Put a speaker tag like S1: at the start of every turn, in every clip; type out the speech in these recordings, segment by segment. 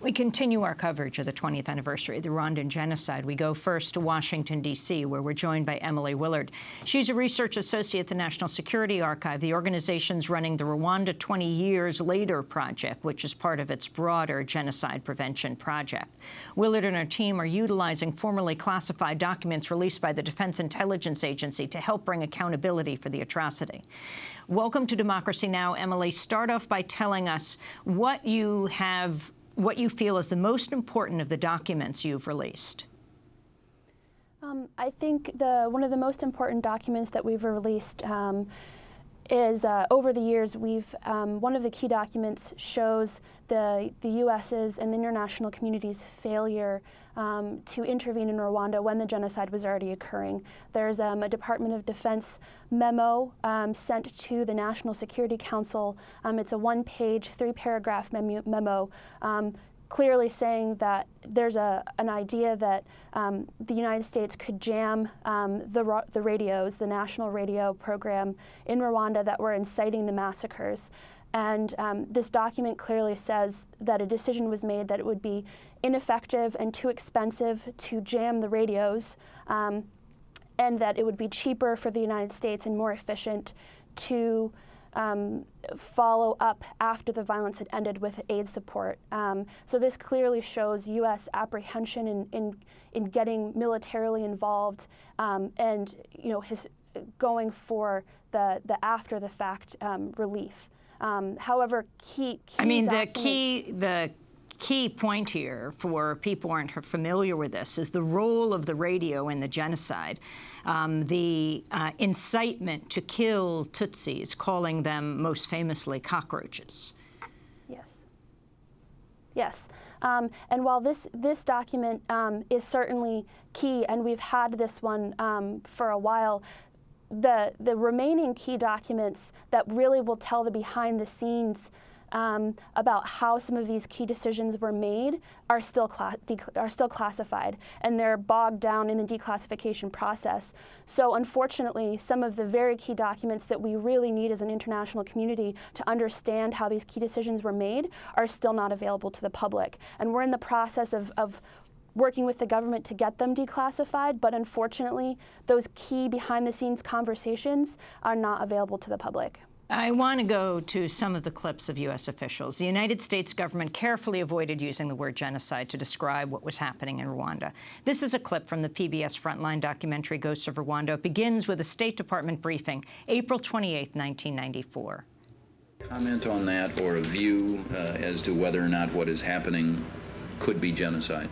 S1: We continue our coverage of the 20th anniversary of the Rwandan genocide. We go first to Washington, D.C., where we're joined by Emily Willard. She's a research associate at the National Security Archive. The organization's running the Rwanda 20 Years Later project, which is part of its broader genocide prevention project. Willard and her team are utilizing formerly classified documents released by the Defense Intelligence Agency to help bring accountability for the atrocity. Welcome to Democracy Now! Emily, start off by telling us what you have what you feel is the most important of the documents you've released.
S2: Um, I think the one of the most important documents that we've released um, is uh, over the years we've um, one of the key documents shows the the U.S.'s and the international community's failure um, to intervene in Rwanda when the genocide was already occurring. There's um, a Department of Defense memo um, sent to the National Security Council. Um, it's a one-page, three-paragraph memo um, clearly saying that there's a, an idea that um, the United States could jam um, the, the radios, the national radio program in Rwanda that were inciting the massacres. And um, this document clearly says that a decision was made that it would be ineffective and too expensive to jam the radios, um, and that it would be cheaper for the United States and more efficient to um, follow up after the violence had ended with aid support. Um, so this clearly shows U.S. apprehension in, in, in getting militarily involved um, and you know his going for the, the after the fact um, relief. Um, however, key, key
S1: I mean, the key the key point here for people who aren't familiar with this is the role of the radio in the genocide. Um, the uh, incitement to kill Tutsis, calling them most famously cockroaches.
S2: Yes. Yes. Um, and while this, this document um, is certainly key, and we've had this one um, for a while, the, the remaining key documents that really will tell the behind the scenes um, about how some of these key decisions were made are still, are still classified, and they're bogged down in the declassification process. So unfortunately, some of the very key documents that we really need as an international community to understand how these key decisions were made are still not available to the public. And we're in the process of, of working with the government to get them declassified, but unfortunately, those key behind-the-scenes conversations are not available to the public.
S1: I want to go to some of the clips of U.S. officials. The United States government carefully avoided using the word genocide to describe what was happening in Rwanda. This is a clip from the PBS Frontline documentary Ghosts of Rwanda. It begins with a State Department briefing, April 28, 1994.
S3: Comment on that or a view uh, as to whether or not what is happening could be genocide?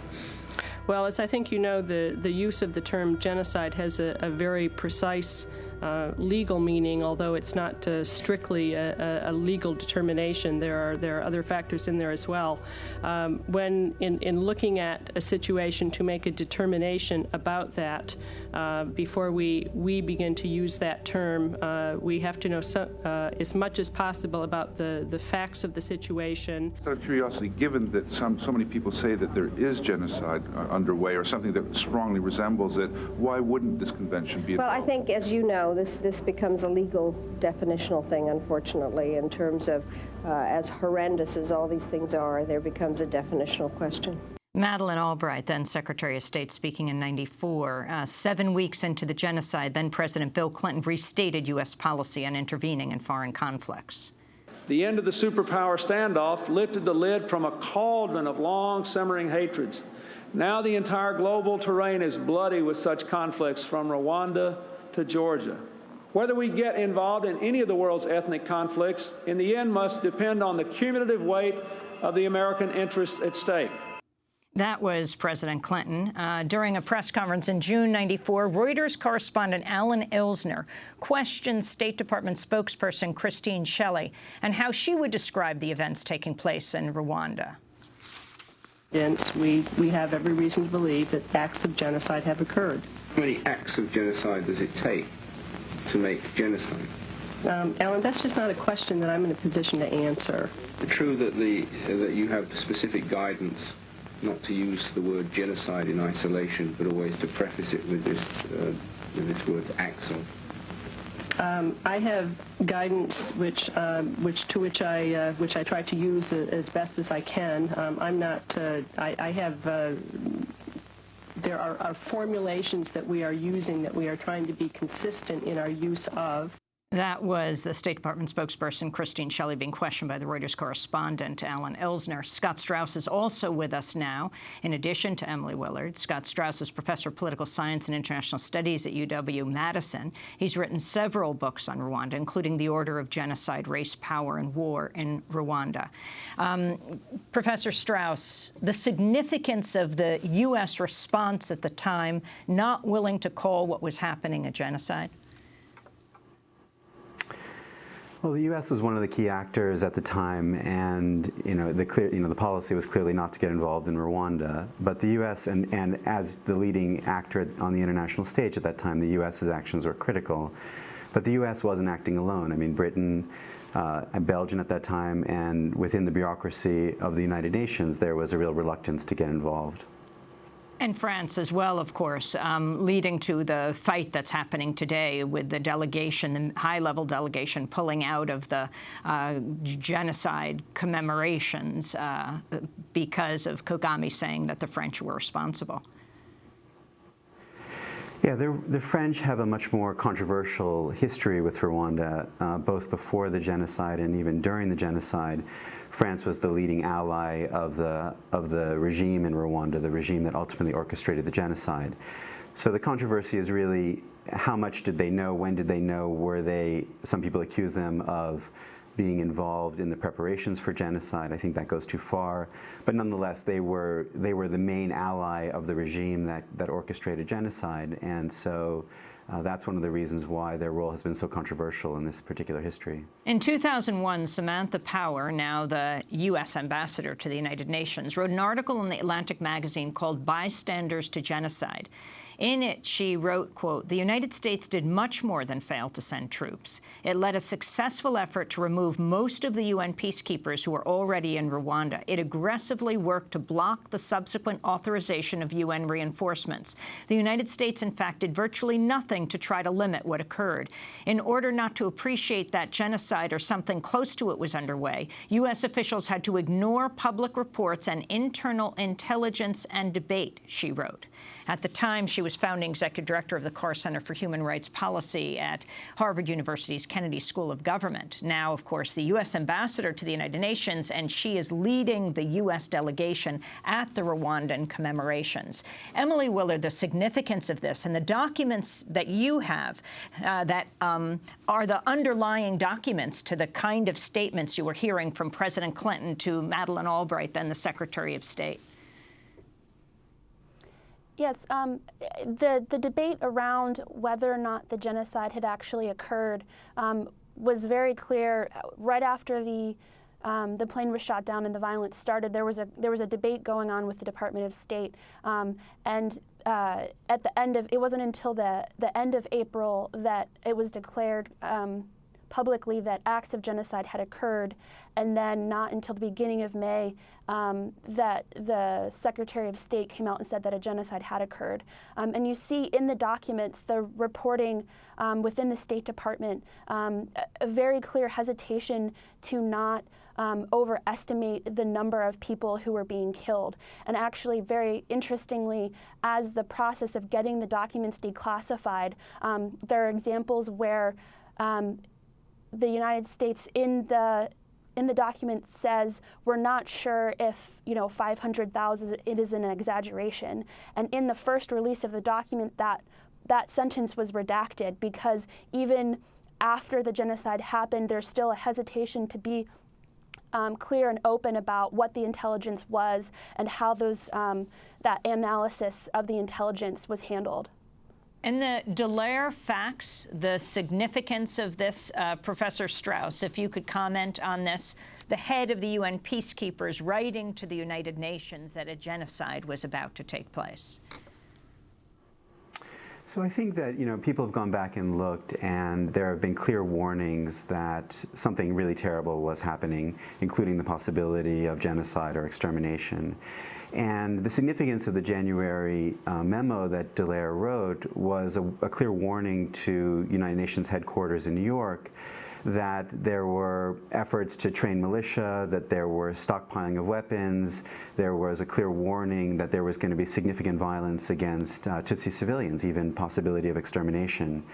S4: Well, as I think you know, the, the use of the term genocide has a, a very precise uh, legal meaning, although it's not uh, strictly a, a, legal determination. There are there are other factors in there as well. Um, when in, in looking at a situation to make a determination about that, uh, before we we begin to use that term, uh, we have to know so, uh, as much as possible about the the facts of the situation.
S5: Out of curiosity, given that some so many people say that there is genocide underway or something that strongly resembles it, why wouldn't this convention be?
S6: Well, I think, as you know this, this becomes a legal definitional thing, unfortunately, in terms of uh, as horrendous as all these things are, there becomes a definitional question.
S1: Madeleine Albright, then Secretary of State, speaking in 94. Uh, seven weeks into the genocide, then President Bill Clinton restated U.S. policy on intervening in foreign conflicts.
S7: The end of the superpower standoff lifted the lid from a cauldron of long simmering hatreds. Now the entire global terrain is bloody with such conflicts from Rwanda to Georgia. Whether we get involved in any of the world's ethnic conflicts, in the end must depend on the cumulative weight of the American interests at stake.
S1: That was President Clinton. Uh, during a press conference in June 94, Reuters correspondent Alan Elsner questioned State Department spokesperson Christine Shelley and how she would describe the events taking place in Rwanda.
S8: We, we have every reason to believe that acts of genocide have occurred.
S9: How many acts of genocide does it take to make genocide?
S8: Um, Alan, that's just not a question that I'm in a position to answer.
S9: True that the uh, that you have specific guidance not to use the word genocide in isolation, but always to preface it with this uh, with this word acts of.
S8: Um, I have guidance, which, um, which to which I, uh, which I try to use as best as I can. Um, I'm not. Uh, I, I, have. Uh, there are, are formulations that we are using that we are trying to be consistent in our use of.
S1: That was the State Department spokesperson Christine Shelley being questioned by the Reuters correspondent Alan Elsner. Scott Straus is also with us now, in addition to Emily Willard. Scott Straus is professor of political science and international studies at UW-Madison. He's written several books on Rwanda, including The Order of Genocide, Race, Power, and War in Rwanda. Um, Professor Straus, the significance of the U.S. response at the time, not willing to call what was happening a genocide?
S10: Well, the U.S. was one of the key actors at the time, and you know the clear, you know, the policy was clearly not to get involved in Rwanda. But the U.S. and and as the leading actor on the international stage at that time, the U.S.'s actions were critical. But the U.S. wasn't acting alone. I mean, Britain. Uh, and Belgium at that time, and within the bureaucracy of the United Nations, there was a real reluctance to get involved.
S1: And France as well, of course, um, leading to the fight that's happening today with the delegation, the high-level delegation pulling out of the uh, genocide commemorations uh, because of Kagame saying that the French were responsible.
S10: Yeah, the French have a much more controversial history with Rwanda, uh, both before the genocide and even during the genocide. France was the leading ally of the, of the regime in Rwanda, the regime that ultimately orchestrated the genocide. So the controversy is really how much did they know, when did they know, were they, some people accuse them of being involved in the preparations for genocide. I think that goes too far. But nonetheless, they were, they were the main ally of the regime that, that orchestrated genocide. And so uh, that's one of the reasons why their role has been so controversial in this particular history.
S1: In 2001, Samantha Power, now the U.S. ambassador to the United Nations, wrote an article in the Atlantic magazine called Bystanders to Genocide. In it, she wrote, quote, the United States did much more than fail to send troops. It led a successful effort to remove most of the UN peacekeepers who were already in Rwanda. It aggressively worked to block the subsequent authorization of UN reinforcements. The United States, in fact, did virtually nothing to try to limit what occurred. In order not to appreciate that genocide or something close to it was underway, U.S. officials had to ignore public reports and internal intelligence and debate, she wrote. At the time, she was founding executive director of the Carr Center for Human Rights Policy at Harvard University's Kennedy School of Government. Now, of course, the U.S. ambassador to the United Nations, and she is leading the U.S. delegation at the Rwandan commemorations. Emily Willard, the significance of this and the documents that you have uh, that um, are the underlying documents to the kind of statements you were hearing from President Clinton to Madeleine Albright, then the Secretary of State.
S2: Yes, um, the, the debate around whether or not the genocide had actually occurred um, was very clear right after the um, the plane was shot down and the violence started. There was a there was a debate going on with the Department of State, um, and uh, at the end of it wasn't until the the end of April that it was declared um, publicly that acts of genocide had occurred, and then not until the beginning of May um, that the Secretary of State came out and said that a genocide had occurred. Um, and you see in the documents the reporting um, within the State Department um, a very clear hesitation to not um, overestimate the number of people who were being killed. And actually, very interestingly, as the process of getting the documents declassified, um, there are examples where um, the United States in the in the document says we're not sure if you know 500,000 it is an exaggeration and in the first release of the document that that sentence was redacted because even after the genocide happened there's still a hesitation to be um, clear and open about what the intelligence was and how those um, that analysis of the intelligence was handled.
S1: And the Dallaire fax, the significance of this, uh, Professor Straus, if you could comment on this, the head of the UN peacekeepers writing to the United Nations that a genocide was about to take place.
S10: So I think that you know people have gone back and looked, and there have been clear warnings that something really terrible was happening, including the possibility of genocide or extermination. And the significance of the January uh, memo that Dallaire wrote was a, a clear warning to United Nations headquarters in New York that there were efforts to train militia, that there were stockpiling of weapons, there was a clear warning that there was going to be significant violence against uh, Tutsi civilians, even possibility of extermination.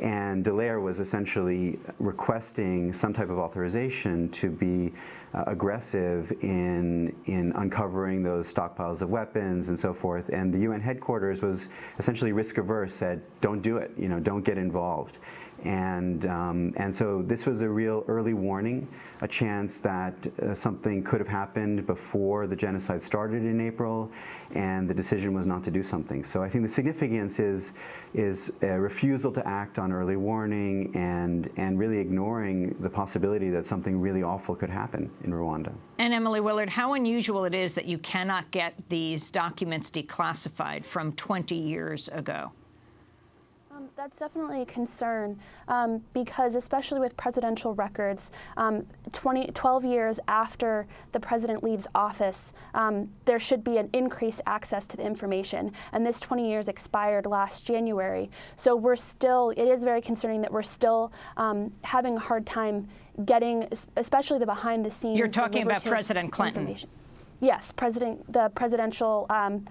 S10: And Dallaire was essentially requesting some type of authorization to be uh, aggressive in, in uncovering those stockpiles of weapons and so forth. And the UN headquarters was essentially risk averse, said, don't do it, you know, don't get involved. And, um, and so this was a real early warning, a chance that uh, something could have happened before the genocide started in April, and the decision was not to do something. So I think the significance is, is a refusal to act on early warning and, and really ignoring the possibility that something really awful could happen in Rwanda.
S1: And Emily Willard, how unusual it is that you cannot get these documents declassified from 20 years ago.
S2: That's definitely a concern um, because, especially with presidential records, um, 20, 12 years after the president leaves office, um, there should be an increased access to the information. And this 20 years expired last January. So we're still, it is very concerning that we're still um, having a hard time getting, especially the behind the scenes.
S1: You're talking about President Clinton.
S2: Yes, president, the presidential um,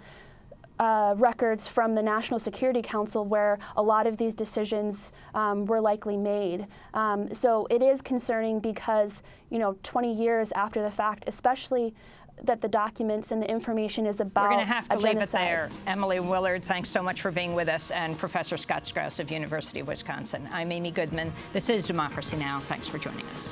S2: uh, records from the National Security Council where a lot of these decisions um, were likely made. Um, so it is concerning because, you know, 20 years after the fact, especially that the documents and the information is about
S1: We're going to have to leave it there. Emily Willard, thanks so much for being with us, and Professor Scott Straus of University of Wisconsin. I'm Amy Goodman. This is Democracy Now! Thanks for joining us.